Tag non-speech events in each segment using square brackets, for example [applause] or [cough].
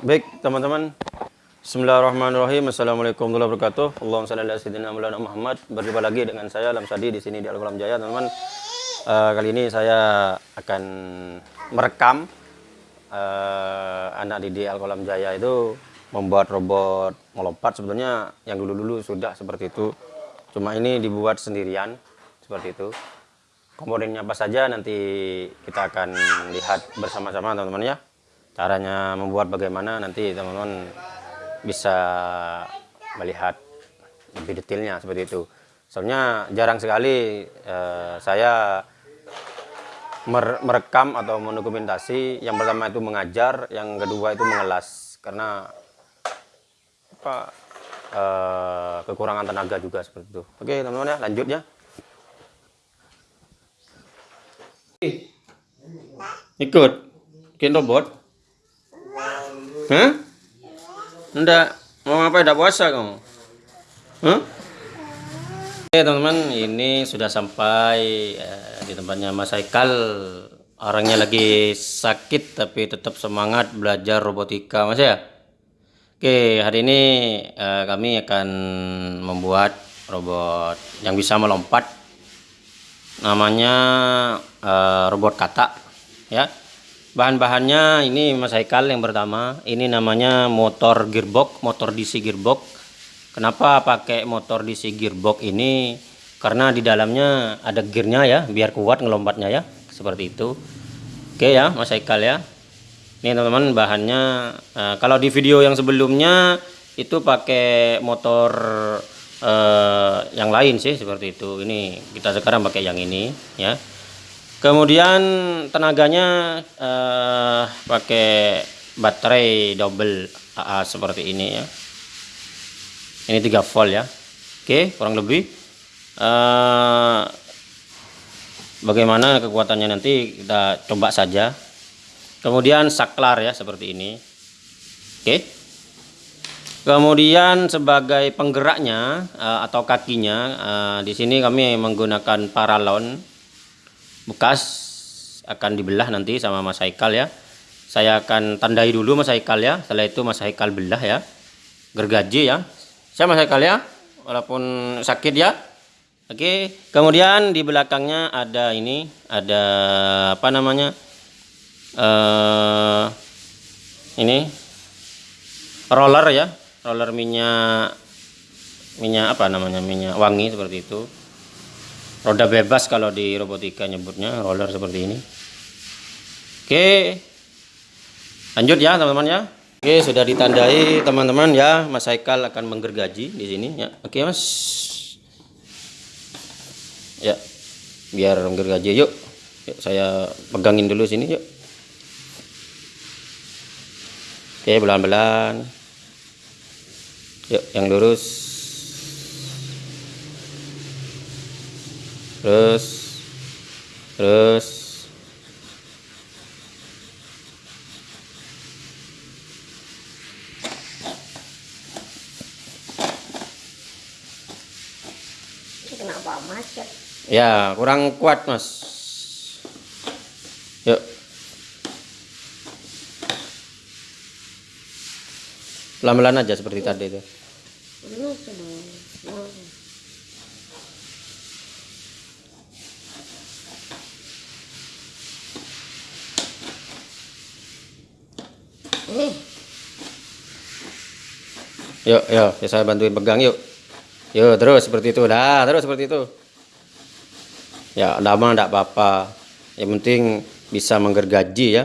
Baik teman-teman. Bismillahirrahmanirrahim. Assalamualaikum warahmatullahi wabarakatuh. Allahumma salli ala Muhammad. Berjumpa lagi dengan saya Alam Sadi di sini di Al-Qalam Jaya teman-teman. Uh, Kali ini saya akan merekam uh, Anak didik Al-Qalam Jaya itu Membuat robot melompat. Sebetulnya yang dulu-dulu sudah seperti itu. Cuma ini dibuat sendirian Seperti itu. Komponennya apa saja nanti kita akan lihat bersama-sama teman-teman ya caranya membuat bagaimana nanti teman-teman bisa melihat lebih detailnya seperti itu. Soalnya jarang sekali eh, saya merekam atau mendokumentasi. Yang pertama itu mengajar yang kedua itu mengelas. Karena apa eh, kekurangan tenaga juga seperti itu. Oke teman-teman ya lanjut ya. Ikut. Bikin robot Hah? Enggak. Mau ngapain? Enggak puasa kamu? Hah? Oke teman-teman, ini sudah sampai eh, di tempatnya Mas Haikal. Orangnya lagi sakit tapi tetap semangat belajar robotika, Mas ya. Oke, hari ini eh, kami akan membuat robot yang bisa melompat. Namanya eh, robot kata, ya bahan-bahannya ini Mas Haikal yang pertama. Ini namanya motor gearbox motor DC gearbox. Kenapa pakai motor DC gearbox ini? Karena di dalamnya ada gearnya ya biar kuat ngelompatnya ya seperti itu. Oke ya Mas Haikal ya. Ini teman-teman bahannya uh, kalau di video yang sebelumnya itu pakai motor uh, yang lain sih seperti itu. Ini kita sekarang pakai yang ini ya kemudian tenaganya uh, pakai baterai double AA seperti ini ya. Ini 3 volt ya. Oke kurang lebih. Uh, bagaimana kekuatannya nanti kita coba saja. Kemudian saklar ya seperti ini. Oke. Kemudian sebagai penggeraknya uh, atau kakinya di sini kami menggunakan paralon bekas akan dibelah nanti sama Mas Haikal ya. Saya akan tandai dulu Mas Haikal ya. Setelah itu Mas Haikal belah ya. Gergaji ya. Saya Mas Haikal ya? Walaupun sakit ya. Oke. Kemudian di belakangnya ada ini ada apa namanya? Uh, ini. Roller ya. Roller minyak minyak apa namanya? Minyak wangi seperti itu roda bebas kalau di robotika nyebutnya roller seperti ini. Oke. Lanjut ya teman-teman ya. Oke sudah ditandai teman-teman ya. Mas Haikal akan menggergaji di sini ya. Oke Mas. Ya biar menggergaji. Yuk yuk saya pegangin dulu sini yuk. Oke pelan-pelan. Yuk yang lurus terus terus. Kenapa macet ya kurang kuat mas. Yuk. Pelan-pelan aja seperti tadi itu Yuk, yuk, ya saya bantuin pegang yuk. Yuk, terus seperti itu. Dah, terus seperti itu. Ya, lama enggak apa-apa. Yang penting bisa menggergaji ya. Ya,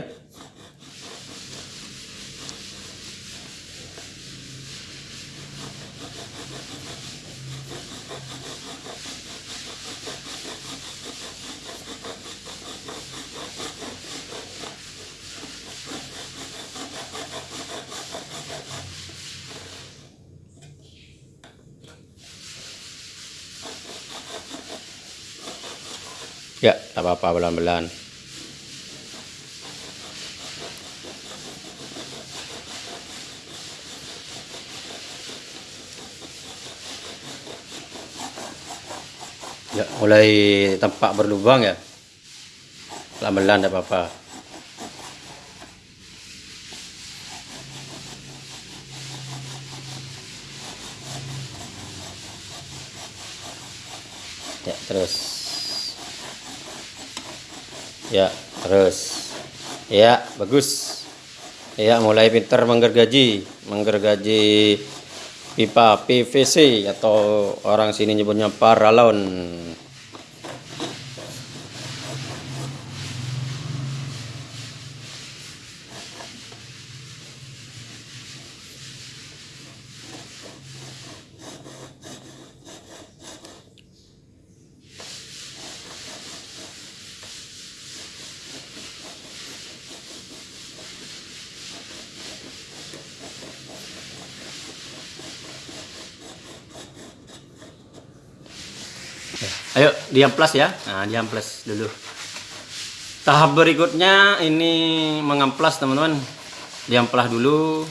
tak apa-apa pelan-pelan. Ya, mulai tampak berlubang ya. Pelan-pelan tak apa-apa. Ya, terus. Ya, terus. Ya, bagus. Ya, mulai pinter menggergaji, menggergaji pipa PVC atau orang sini nyebutnya paralon. Ayo diamplas ya. Nah, diamplas dulu. Tahap berikutnya ini mengamplas teman-teman. Diamplas dulu.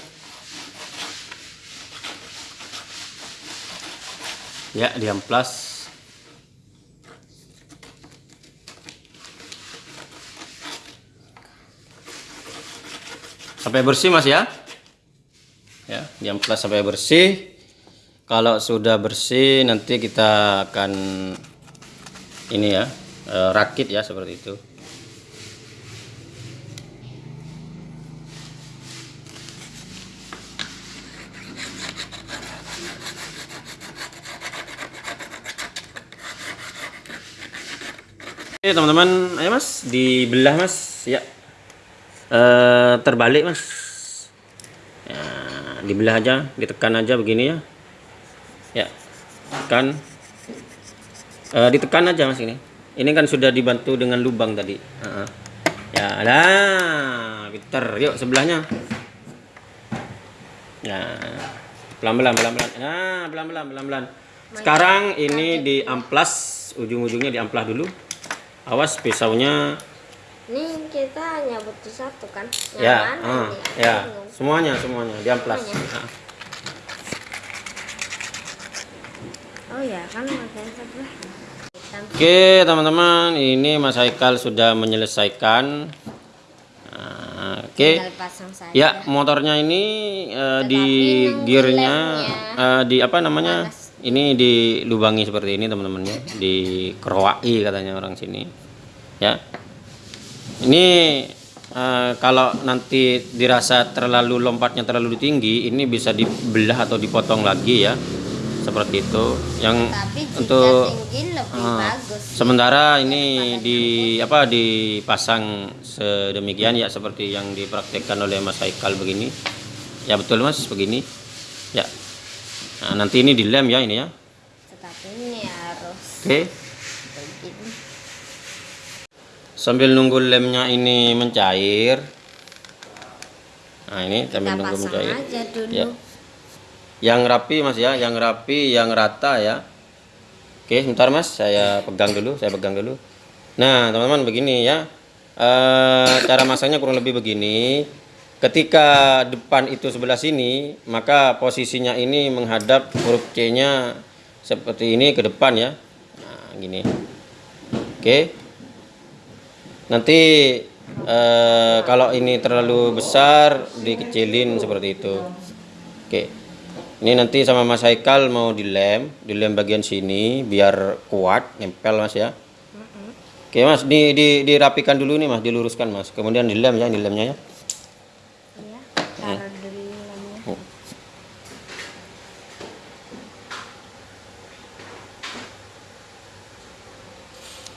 Ya, diamplas. Sampai bersih Mas ya. Ya, diamplas sampai bersih. Kalau sudah bersih nanti kita akan ini ya eh, rakit ya seperti itu. Oke teman-teman, ayo mas. Dibelah mas. Ya. Eh, terbalik mas. Ya, dibelah aja ditekan aja begini ya. Ya tekan Eh, ditekan aja mas ini. Ini kan sudah dibantu dengan lubang tadi. Heeh. ya lah pinter yuk sebelahnya. Ya. Pelan-pelan pelan-pelan. Nah pelan-pelan pelan-pelan. Sekarang ini diamplas ujung-ujungnya diamplas dulu. Awas pisaunya. Ini kita hanya butuh satu kan? Yang ya mana nih? Aku ya. bingung. semuanya semuanya. Diamplas. Ah. Oh ya kan sebelah. Kita Oke teman-teman ini Mas Haikal sudah menyelesaikan. Nah, Oke. Saja. ya motornya ini eh, di gearnya eh, di apa namanya? Ini dilubangi seperti ini teman-teman ya. Di kerowai katanya orang sini. Ya. Ini eh, kalau nanti dirasa terlalu lompatnya terlalu tinggi ini bisa dibelah atau dipotong lagi ya seperti itu. Yang Tapi jika untuk tinggi lebih Ah, bagus. sementara ini di apa dipasang sedemikian ya seperti yang dipraktekkan oleh Mas Haikal begini. Ya betul Mas begini. Ya. Nah, nanti ini dilem ya ini ya. Tetapi ini harus oke. begini. sambil nunggu lemnya ini mencair. Nah ini Kita sambil nunggu mencair. aja dulu. Ya. Yang rapi Mas ya yang rapi yang rata ya Oke, sebentar Mas, saya pegang dulu, saya pegang dulu. Nah, teman-teman begini ya. Eh, cara masangnya kurang lebih begini. Ketika depan itu sebelah sini, maka posisinya ini menghadap huruf C-nya seperti ini ke depan ya. Nah, gini. Oke. Nanti eh, kalau ini terlalu besar dikecilin seperti itu. Oke. Ini nanti sama Mas Haikal mau dilem, dilem bagian sini biar kuat, nempel Mas ya. Oke Mas, di, di, dirapikan dulu nih Mas, diluruskan Mas. Kemudian dilem ya, dilemnya ya. Ya, taruh dulu lemnya.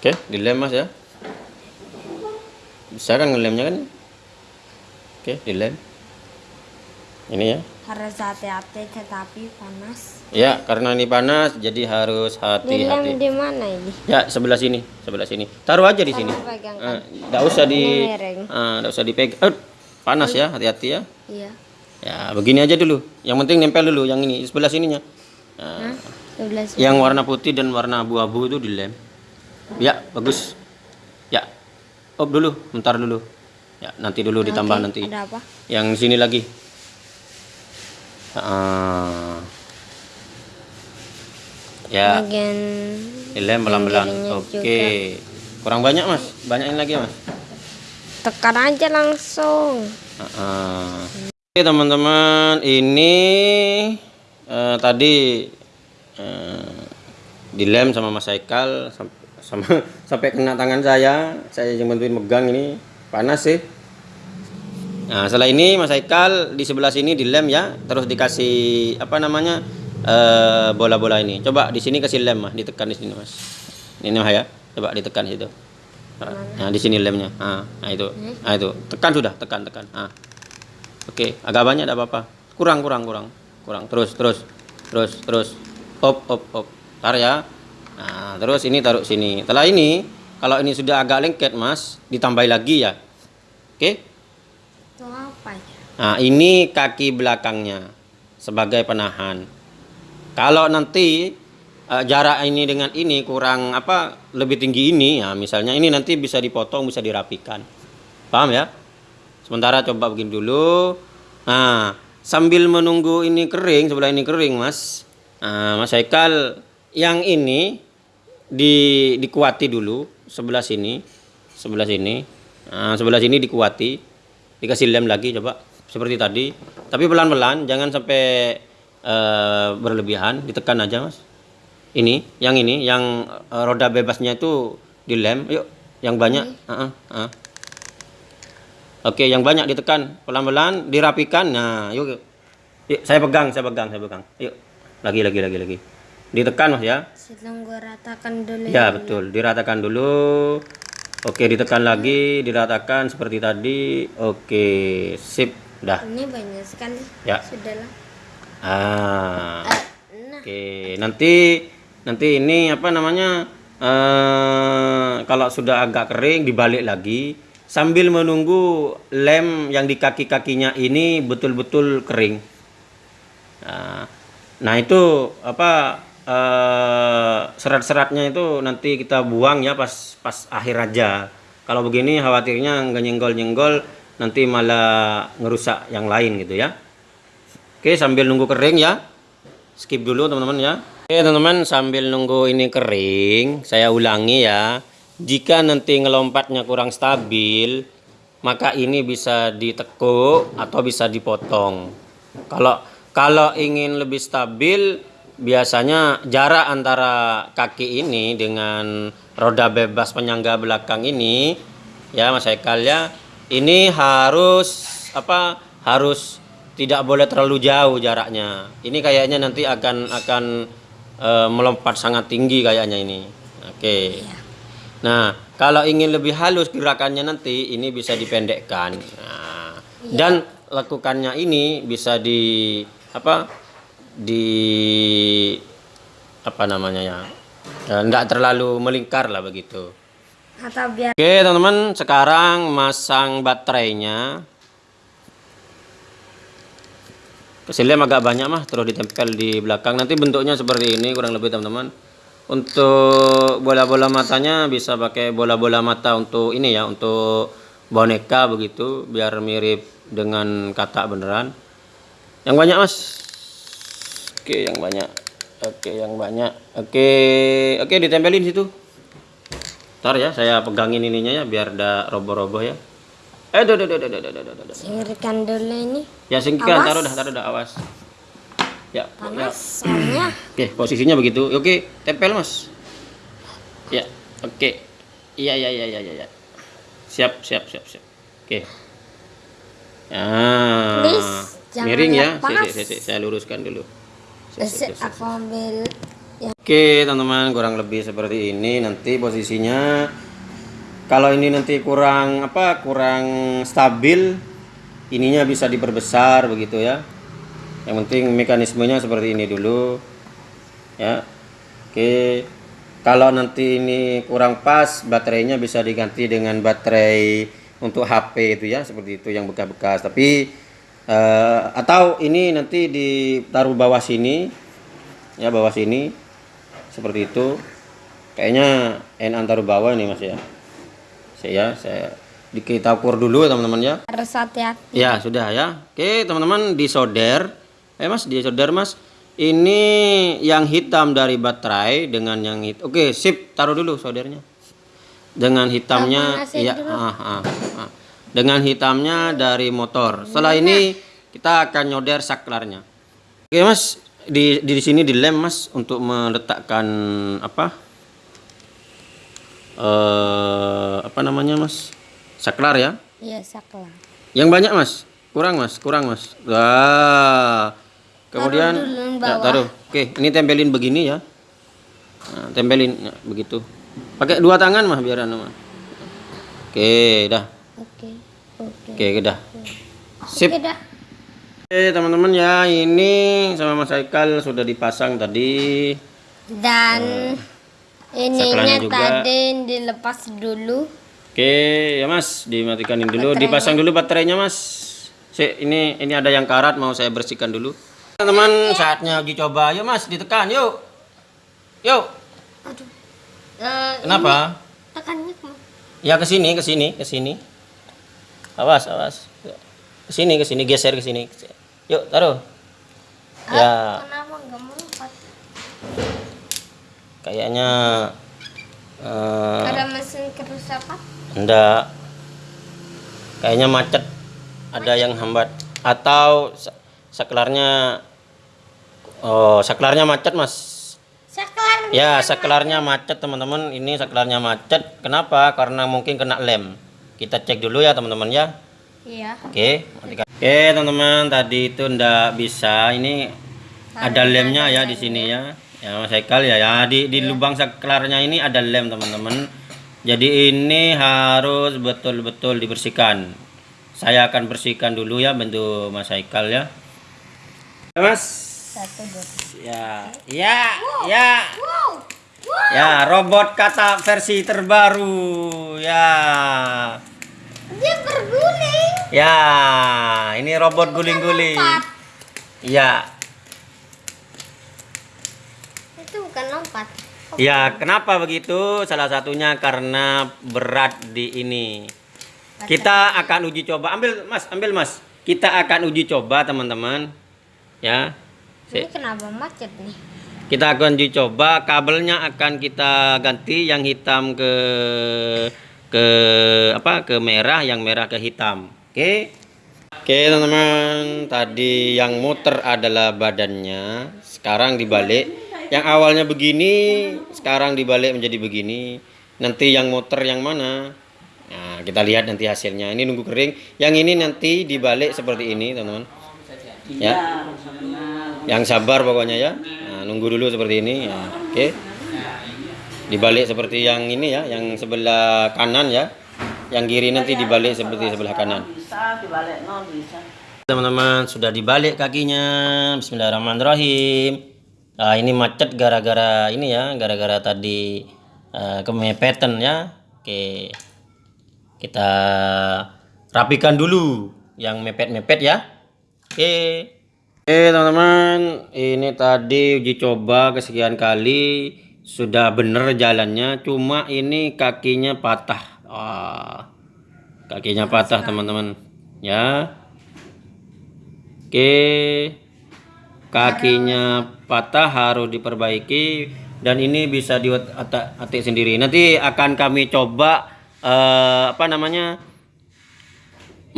Oke, dilem Mas ya. Bisa kan ngelemnya kan? Oke, dilem. Ini ya. Harus hati-hati tetapi panas. Ya, karena ini panas jadi harus Dilem hati-hati. di mana ini? Ya, sebelah sini, sebelah sini. Taruh aja di sini. Enggak usah di miring. ah, usah dipegang. Eh, panas ya, hati-hati ya. Iya. Ya, begini aja dulu. Yang penting nempel dulu yang ini sebelah sininya. Nah? Sebelah sini. yang warna putih dan warna abu-abu itu dilem. Ya, bagus. Ya. Op dulu, bentar dulu. Ya, nanti dulu ditambah nanti. Ada apa? Yang sini lagi. Ah. Ya, Bagian pelan-pelan. pinggirnya Oke. Kurang banyak, Mas. Banyakin lagi, Mas. tekan aja langsung. Ah. Oke teman-teman, ini eh, tadi eh, dilem sama Mas Haikal sam- sama [laughs] sampai kena tangan saya saya yang bantuin megang ini panas sih nah setelah ini Mas Haikal di sebelah sini dilem ya. Terus dikasih apa namanya eh, bola-bola ini. Coba di sini kasih lem mah ditekan di sini mas. Ini mah ya. Coba ditekan situ. Nah di sini lemnya. Ah nah itu. Nah itu. Tekan sudah tekan tekan. Ah. Oke agak banyak tidak apa-apa. Kurang kurang kurang. Kurang. Terus terus terus terus. Op op op. Tar ya. Nah terus ini taruh sini. Setelah ini kalau ini sudah agak lengket mas ditambah lagi ya. Oke? ya? Nah ini kaki belakangnya sebagai penahan. Kalau nanti eh, jarak ini dengan ini kurang apa lebih tinggi ini ya misalnya ini nanti bisa dipotong bisa dirapikan. Paham ya? Sementara coba begini dulu. Nah sambil menunggu ini kering sebelah ini kering mas. Nah, mas Haikal yang ini di dikuati dulu sebelah sini sebelah sini. Nah, sebelah sini dikuati. Dikasih lem lagi coba seperti tadi. Tapi pelan-pelan jangan sampai eh, berlebihan. Ditekan aja mas. Ini yang ini yang eh, roda bebasnya itu dilem. Yuk yang banyak. Ah, ah, ah. oke yang banyak ditekan. Pelan-pelan dirapikan. Nah yuk, yuk. Yuk saya pegang saya pegang saya pegang. Yuk. Lagi lagi lagi lagi. Ditekan mas ya. Sebelum gue ratakan dulu Ya betul, diratakan dulu. Oke, ditekan lagi, diratakan seperti tadi. Oke, sip, dah. Ini banyak sekali. Ya. Sudahlah. Ah, Eh, nah, oke. Nanti nanti ini apa namanya? eh kalau sudah agak kering dibalik lagi sambil menunggu lem yang di kaki-kakinya ini betul-betul kering. Nah, nah itu apa eh, serat-seratnya itu nanti kita buang ya pas pas akhir aja. Kalau begini khawatirnya nggak nyenggol-nyenggol nanti malah ngerusak yang lain gitu ya. Oke sambil nunggu kering ya. Skip dulu teman-teman ya. Oke teman-teman sambil nunggu ini kering saya ulangi ya. Jika nanti ngelompatnya kurang stabil maka ini bisa ditekuk atau bisa dipotong. Kalau kalau ingin lebih stabil biasanya jarak antara kaki ini dengan roda bebas penyangga belakang ini ya Mas Haikal ya ini harus apa harus tidak boleh terlalu jauh jaraknya. Ini kayaknya nanti akan akan eh, melompat sangat tinggi kayaknya ini. Oke. Nah kalau ingin lebih halus gerakannya nanti ini bisa dipendekkan. Nah, dan lakukannya ini bisa di apa di apa namanya ya tidak terlalu melingkar lah begitu biar Oke teman-teman sekarang masang baterainya. Kasih lem agak banyak mah. Terus ditempel di belakang. Nanti bentuknya seperti ini kurang lebih teman-teman. Untuk bola-bola matanya bisa pakai bola-bola mata untuk ini ya untuk boneka begitu biar mirip dengan katak beneran. Yang banyak mas. Oke yang banyak. Oke yang banyak. Oke oke ditempelin situ Ntar ya, saya pegangin ininya ya, biar ada roboh-roboh ya. Eh, duh, duh, duh, duh, duh, duh, duh, duh, singkirkan dulu ini Ya singkirkan, taruh dah, taruh dah, awas. Ya, ya. panas soalnya Oke, posisinya begitu. Oke, tempel mas. Ya, oke. Iya, iya, iya, iya, iya. ya. Siap, siap, siap, siap. Oke. Ah, Please, miring ya. Sik, sik, sik, saya luruskan dulu. Sik, Terus sik, sik. aku ambil yang Oke teman-teman kurang lebih seperti ini nanti posisinya. Kalau ini nanti kurang apa kurang stabil ininya bisa diperbesar begitu ya. Yang penting mekanismenya seperti ini dulu ya. Oke kalau nanti ini kurang pas baterainya bisa diganti dengan baterai untuk HP itu ya seperti itu yang bekas-bekas. Tapi eh, atau ini nanti ditaruh bawah sini ya bawah sini seperti itu. Kayaknya en antar bawah nih mas ya. Saya saya di kita ukur dulu teman-teman ya. Harus hati-hati. Ya sudah ya. Oke teman-teman disolder eh mas disolder mas. Ini yang hitam dari baterai dengan yang hit oke sip. Taruh dulu soldernya dengan hitamnya iya ah, ah, ah. dengan hitamnya dari motor. Setelah ini kita akan nyoder saklarnya. Oke mas di di sini dilem mas untuk meletakkan apa? Eh apa namanya mas? Saklar ya? Iya, saklar. yang banyak mas? Kurang mas kurang mas. Wah kemudian yang ya, taruh. Oke ini tempelin begini ya. Nah, tempelin ya, begitu. Pakai dua tangan mah biar anu mah oke dah. Oke. Oke. oke dah. Sip. Oke dah. Oke teman-teman ya ini sama Mas Haikal sudah dipasang tadi. Dan ininya saklarnya juga. tadi dilepas dulu. Oke ya Mas dimatikan dulu. Dipasang dulu baterainya Mas. Si, ini ini ada yang karat mau saya bersihkan dulu. Teman-teman saatnya uji coba. Yuk Mas ditekan yuk. Yuk. Aduh. Eh, kenapa? tekannya ya ke sini ke sini ke sini. Awas awas. Ke sini ke sini geser ke sini yuk taruh ya Kenapa nggak melompat? kayaknya eh, Ada mesin kerusakan? Enggak. Kayaknya macet. Ada yang hambat atau sa- saklarnya Oh, saklarnya macet, Mas. Saklar. Ya, saklarnya macet, teman-teman. Ini saklarnya macet. Kenapa? Karena mungkin kena lem. Kita cek dulu ya, teman-teman ya. Iya. Oke, matikan. Oke, teman-teman, tadi itu ndak bisa. Ini ada lemnya ya di sini ya. Ya, Mas Haikal ya. Ya, di di lubang saklarnya ini ada lem, teman-teman. Jadi ini harus betul-betul dibersihkan. Saya akan bersihkan dulu ya bantu Mas Haikal ya. Ya, Mas. Satu dua. Ya, ya, ya. Wow. Ya, robot kata versi terbaru. Ya. Dia berguling. Ya, ini robot guling-guling. Ya, Itu bukan lompat. ya kenapa begitu? Salah satunya karena berat di ini. Kita akan uji coba. Ambil Mas, ambil Mas. Kita akan uji coba teman-teman. Ya. Ini kenapa macet nih? Kita akan uji coba. Kabelnya akan kita ganti yang hitam ke ke apa? Ke merah, yang merah ke hitam. Oke. Oke, teman-teman. Tadi yang muter adalah badannya. Sekarang dibalik. Yang awalnya begini, sekarang dibalik menjadi begini. Nanti yang muter yang mana? Nah, kita lihat nanti hasilnya. Ini nunggu kering. Yang ini nanti dibalik seperti ini, teman-teman. Ya. Yang sabar pokoknya ya. Nah, nunggu dulu seperti ini. Ya. Oke. Dibalik seperti yang ini ya, yang sebelah kanan ya. Yang kiri nanti dibalik seperti sebelah kanan. bisa dibalik no bisa Teman-teman sudah dibalik kakinya. Bismillahirrahmanirrahim. Nah, ini macet gara-gara ini ya, gara-gara tadi eh, kemepetan ya. Oke. Kita rapikan dulu yang mepet-mepet ya. Oke. Oke, teman-teman, ini tadi uji coba kesekian kali sudah bener jalannya, cuma ini kakinya patah. Wah. Kakinya patah, teman-teman. Ya. Oke. Kakinya patah harus diperbaiki dan ini bisa diatik sendiri. Nanti akan kami coba eh, apa namanya?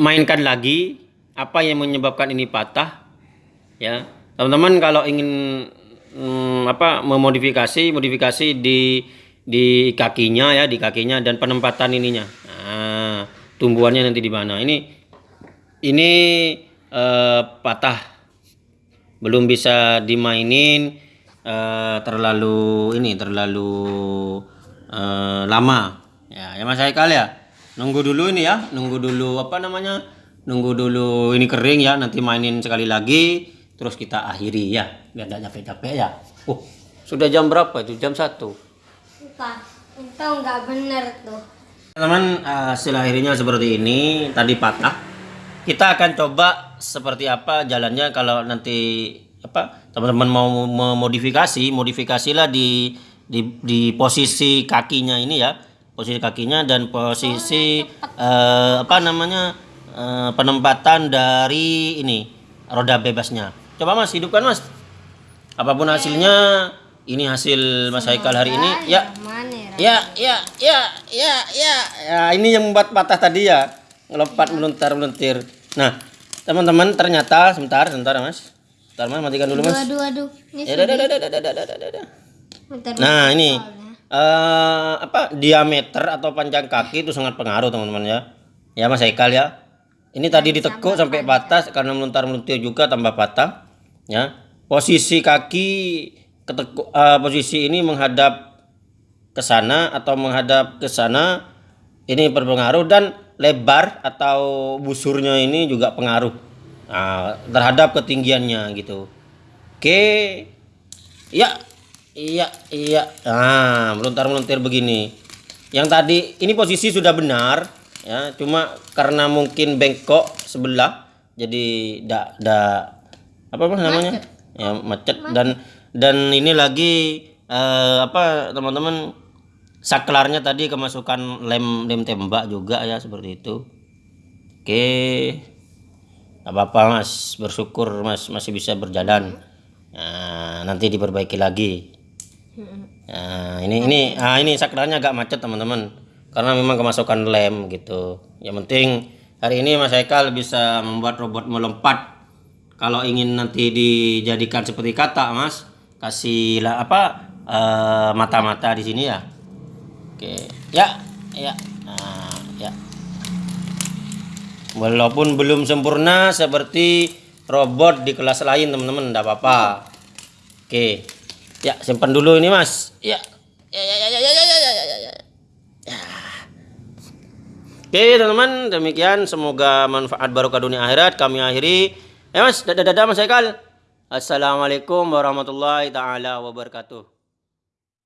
mainkan lagi apa yang menyebabkan ini patah. Ya. Teman-teman kalau ingin mm, apa memodifikasi, modifikasi di di kakinya ya, di kakinya dan penempatan ininya. Nah, tumbuhannya nanti di mana? Ini ini eh, patah. Belum bisa dimainin eh, terlalu ini terlalu eh, lama. Ya ya mas Haikal ya nunggu dulu ini ya. Nunggu dulu apa namanya nunggu dulu ini kering ya nanti mainin sekali lagi terus kita akhiri ya. Biar tidak capek-capek ya. Oh sudah jam berapa itu? Jam satu Itu nggak bener tuh. Teman-teman, eh, hasil akhirnya seperti ini. Tadi patah. Kita akan coba seperti apa jalannya kalau nanti apa teman-teman mau memodifikasi, modifikasilah di di di posisi kakinya ini ya, posisi kakinya dan posisi eh, apa namanya eh, penempatan dari ini roda bebasnya. Coba Mas hidupkan Mas. Apa pun hasilnya, ini hasil Mas Haikal hari ini. Ya. ya. ya ya ya ya ya ya. Ini yang membuat patah tadi ya. Ngelompat meluntar meluntir. Nah teman-teman ternyata sebentar sebentar mas. Sebentar mas matikan dulu mas. Aduh aduh nah ini uh, apa diameter atau panjang kaki itu sangat pengaruh teman-teman ya. Ya mas Haikal ya. Ini tadi ditekuk sampai patah karena meluntar meluntir juga tambah patah ya. Posisi kaki ketekuk eh, posisi ini menghadap ke sana atau menghadap ke sana ini berpengaruh dan lebar atau busurnya ini juga pengaruh nah, terhadap ketinggiannya gitu. Oke. Ya, iya, iya. Nah, melontar-melontir begini. Yang tadi ini posisi sudah benar, ya. Cuma karena mungkin bengkok sebelah, jadi da, da apa apa namanya? Ya macet dan dan ini lagi eh, apa teman-teman saklarnya tadi kemasukan lem lem tembak juga ya seperti itu. Oke. Gak apa-apa mas, bersyukur mas masih bisa berjalan. Nah, nanti diperbaiki lagi. Nah, ini ini ah ini saklarnya agak macet teman-teman karena memang kemasukan lem gitu. Yang penting hari ini Mas Haikal bisa membuat robot melompat. Kalau ingin nanti dijadikan seperti kata Mas, kasih lah apa eh, mata-mata di sini ya. Oke, ya, ya, nah, ya. Walaupun belum sempurna seperti robot di kelas lain teman-teman, enggak apa-apa. Oke. Ya, simpan dulu ini, Mas. Ya. Ya ya ya ya ya ya ya ya ya. ya. Ya. Oke, teman-teman, demikian semoga manfaat barokah dunia akhirat kami akhiri. Eh, Mas, dadah dadah Mas Haikal. Assalamualaikum warahmatullahi taala wabarakatuh.